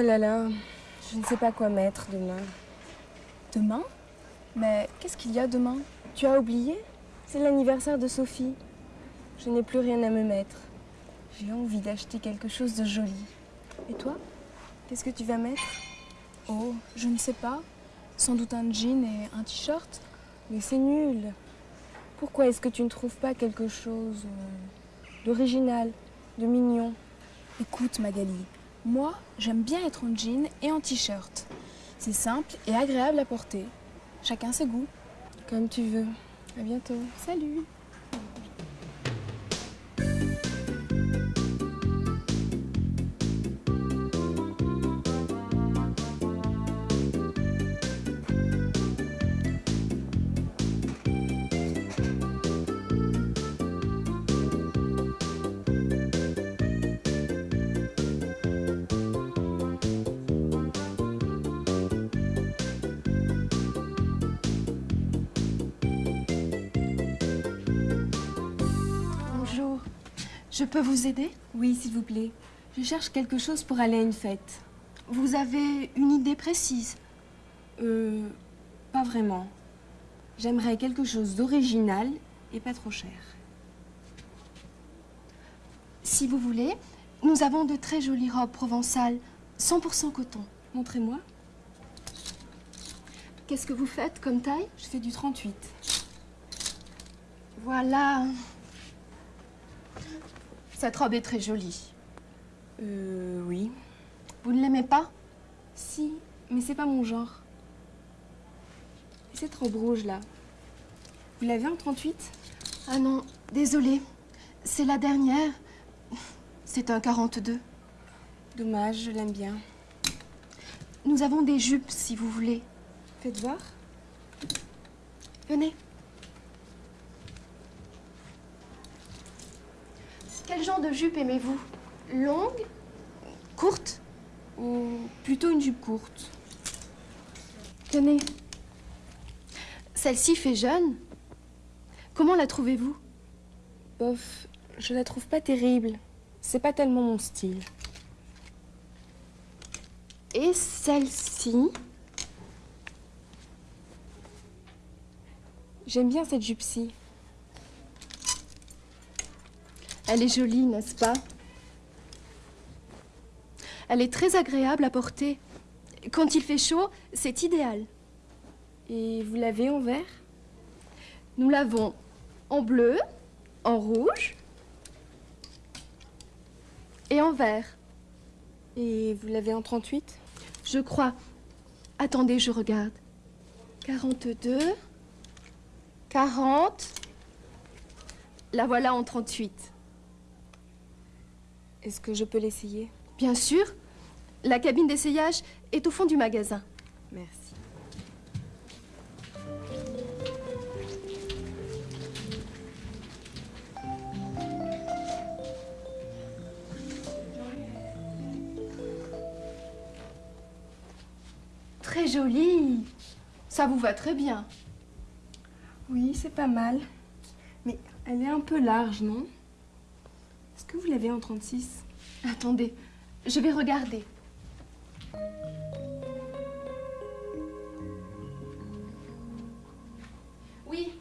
Oh là là, je ne sais pas quoi mettre demain. Demain? Mais qu'est-ce qu'il y a demain? Tu as oublié? C'est l'anniversaire de Sophie. Je n'ai plus rien à me mettre. J'ai envie d'acheter quelque chose de joli. Et toi? Qu'est-ce que tu vas mettre? Oh, je ne sais pas. Sans doute un jean et un t-shirt. Mais c'est nul. Pourquoi est-ce que tu ne trouves pas quelque chose euh, d'original, de mignon? Écoute Magali, moi j'aime bien être en jean et en t-shirt. C'est simple et agréable à porter. Chacun ses goûts. Comme tu veux. À bientôt. Salut Je peux vous aider? Oui, s'il vous plaît. Je cherche quelque chose pour aller à une fête. Vous avez une idée précise? Euh, pas vraiment. J'aimerais quelque chose d'original et pas trop cher. Si vous voulez, nous avons de très jolies robes provençales, 100% coton. Montrez-moi. Qu'est-ce que vous faites comme taille? Je fais du 38. Voilà. Cette robe est très jolie. Euh, oui. Vous ne l'aimez pas? Si, mais c'est pas mon genre. Et cette robe rouge là Vous l'avez en 38 Ah non, désolée. C'est la dernière. C'est un 42. Dommage, je l'aime bien. Nous avons des jupes, si vous voulez. Faites voir. Venez. Quel genre de jupe aimez-vous? Longue Courte Ou plutôt une jupe courte? Tenez. Celle-ci fait jeune. Comment la trouvez-vous? Bof, je la trouve pas terrible. C'est pas tellement mon style. Et celle-ci? J'aime bien cette jupe-ci. Elle est jolie, n'est-ce pas? Elle est très agréable à porter. Quand il fait chaud, c'est idéal. Et vous l'avez en vert? Nous l'avons en bleu, en rouge et en vert. Et vous l'avez en 38 Je crois. Attendez, je regarde. 42, 40. La voilà en 38. Est-ce que je peux l'essayer? Bien sûr. La cabine d'essayage est au fond du magasin. Merci. Très jolie. Ça vous va très bien. Oui, c'est pas mal. Mais elle est un peu large, non? Que vous l'avez en 36 Attendez, je vais regarder. Oui,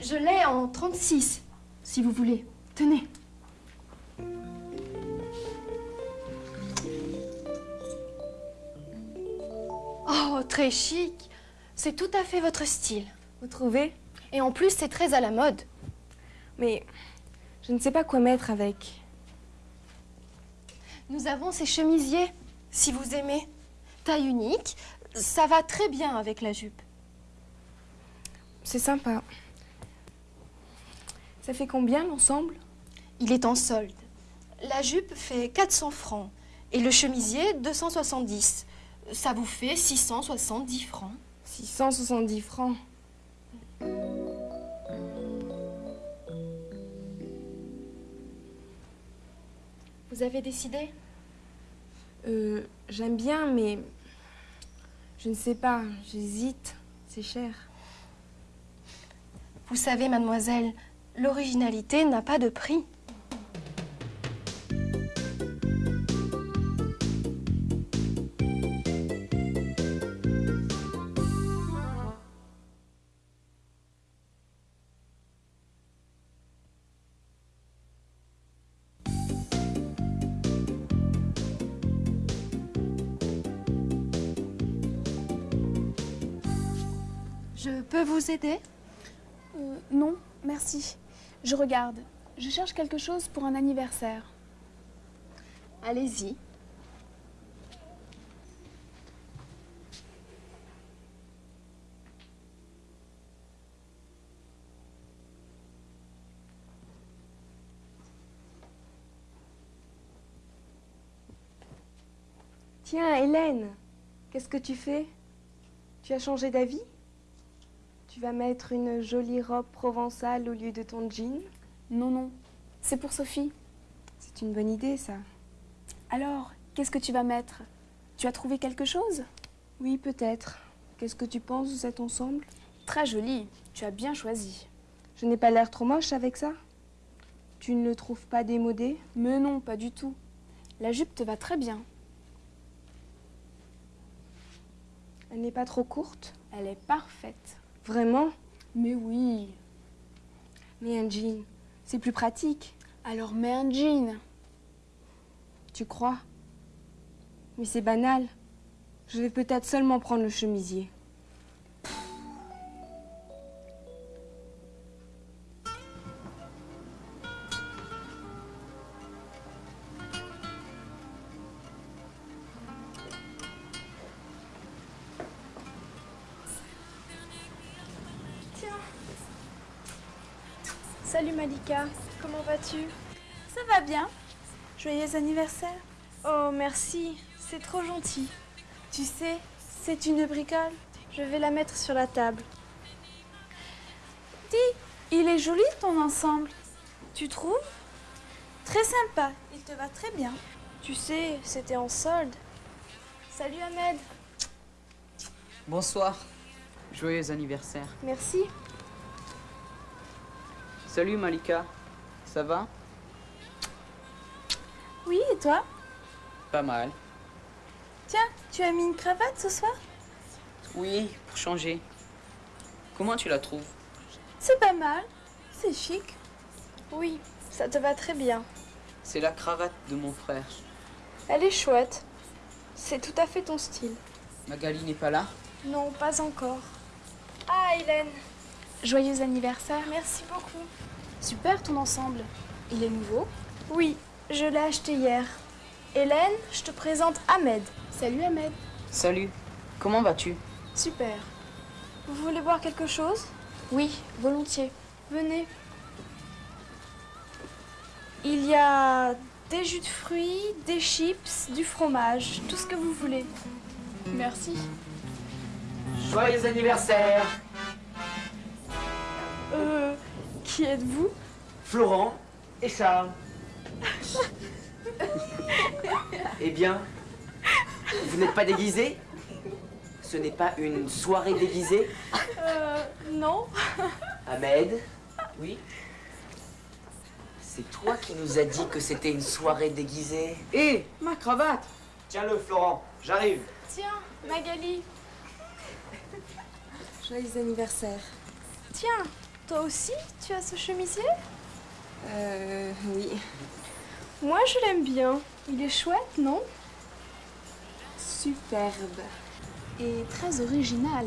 je l'ai en 36, si vous voulez. Tenez. Oh, très chic. C'est tout à fait votre style. Vous trouvez? Et en plus, c'est très à la mode. Mais je ne sais pas quoi mettre avec. Nous avons ces chemisiers, si vous aimez. Taille unique, ça va très bien avec la jupe. C'est sympa. Ça fait combien l'ensemble? Il est en solde. La jupe fait 400 francs et le chemisier 270. Ça vous fait 670 francs. 670 francs. Vous avez décidé? Euh, j'aime bien, mais je ne sais pas, j'hésite. C'est cher. Vous savez, mademoiselle, l'originalité n'a pas de prix. Je peux vous aider Euh, non, merci. Je regarde. Je cherche quelque chose pour un anniversaire. Allez-y. Tiens, Hélène, qu'est-ce que tu fais? Tu as changé d'avis? Tu vas mettre une jolie robe provençale au lieu de ton jean Non, non. C'est pour Sophie. C'est une bonne idée, ça. Alors, qu'est-ce que tu vas mettre? Tu as trouvé quelque chose? Oui, peut-être. Qu'est-ce que tu penses de cet ensemble? Très joli. Tu as bien choisi. Je n'ai pas l'air trop moche avec ça Tu ne le trouves pas démodé? Mais non, pas du tout. La jupe te va très bien. Elle n'est pas trop courte? Elle est parfaite. Vraiment? Mais oui. Mais un jean, c'est plus pratique. Alors mets un jean. Tu crois? Mais c'est banal. Je vais peut-être seulement prendre le chemisier. Salut Malika, comment vas-tu? Ça va bien Joyeux anniversaire. Oh merci, c'est trop gentil. Tu sais, c'est une bricole. Je vais la mettre sur la table. Dis, il est joli ton ensemble. Tu trouves? Très sympa, il te va très bien. Tu sais, c'était en solde. Salut Ahmed, Bonsoir. Joyeux anniversaire. merci. Salut Malika. Ça va? Oui, et toi? Pas mal. Tiens, tu as mis une cravate ce soir? Oui, pour changer. Comment tu la trouves? C'est pas mal. C'est chic. Oui, ça te va très bien. C'est la cravate de mon frère. Elle est chouette. C'est tout à fait ton style. Magali n'est pas là? Non, pas encore. Ah Hélène, Joyeux anniversaire. merci beaucoup. Super ton ensemble. Il est nouveau Oui, je l'ai acheté hier. Hélène, je te présente Ahmed. Salut Ahmed. Salut. Comment vas-tu? Super. Vous voulez boire quelque chose? Oui, volontiers. Venez. Il y a des jus de fruits, des chips, du fromage, tout ce que vous voulez. Merci. Joyeux anniversaire Euh, qui êtes-vous Florent et Charles. eh bien, vous n'êtes pas déguisés Ce n'est pas une soirée déguisée? Euh, non. Ahmed? Oui C'est toi qui nous as dit que c'était une soirée déguisée Hé, ma cravate Tiens-le, Florent, j'arrive. Tiens, Magali. Joyeux anniversaire. Tiens, toi aussi, tu as ce chemisier? Euh, oui. Moi, je l'aime bien. Il est chouette, non? Superbe. Et très original.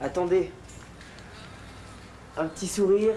Attendez. Un petit sourire